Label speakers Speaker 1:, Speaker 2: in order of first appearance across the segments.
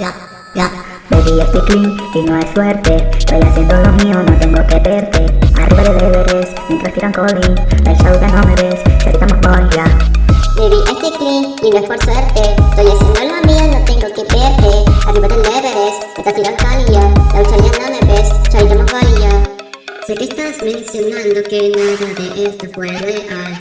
Speaker 1: Ya, baby, estoy clean y no es suerte. Estoy haciendo lo mío, no tengo que verte. Arriba del Everest, mientras tiran calling. El show ya no me ves, me voy ya.
Speaker 2: Baby, estoy clean y no es por suerte. Estoy haciendo lo mío, no tengo que verte. Arriba del Everest, me estás tirando calía. La ya no me ves, chavito me valía. Sé que estás mencionando que nada de esto fue real.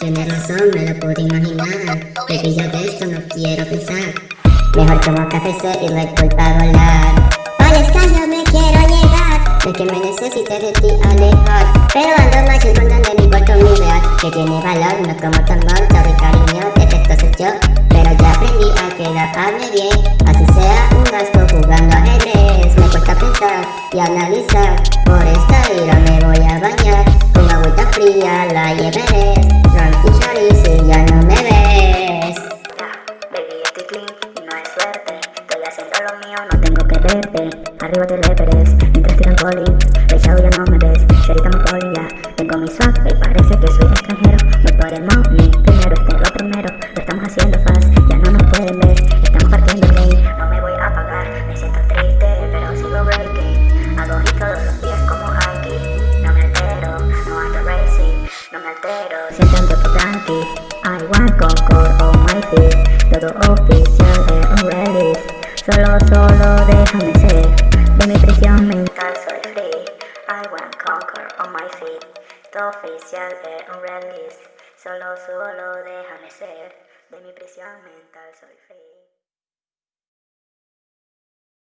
Speaker 2: Tienes razón, me lo pude imaginar. Baby, yo de esto no quiero pensar. Mejor tomo café y vuelvo a volar. Para estar no me quiero llegar. De que me necesite de ti alejar. Pero ando más escondiendo mi cuarto mi real. Que tiene valor, no como tan monto de cariño. Defecto soy yo. Pero ya aprendí a quedarme bien. Así sea un gasto jugando ajedrez. Me cuesta pensar y analizar. Por esta ira me voy a bañar. Con agüita fría la llevaré.
Speaker 1: No tengo que verte. Arriba del Everest, mientras tiran El show ya no me ves, Sherita me ya. Tengo mi swag y parece que soy extranjero. Voy por el money, primero este lo primero. Lo estamos haciendo fast, ya no nos pueden ver. Estamos partiendo game, no me voy a apagar. Me siento triste, pero sigo breaking. Hago hit todos los días como hiking No me altero, no ando racing No me altero, siempre ando tranqui. I want concord on my feet. Todo oficial. un Solo, déjame ser. De mi prisión mental soy free. I want conquer on my feet Todo oficial de un release. Solo, solo déjame ser. De mi prisión mental soy free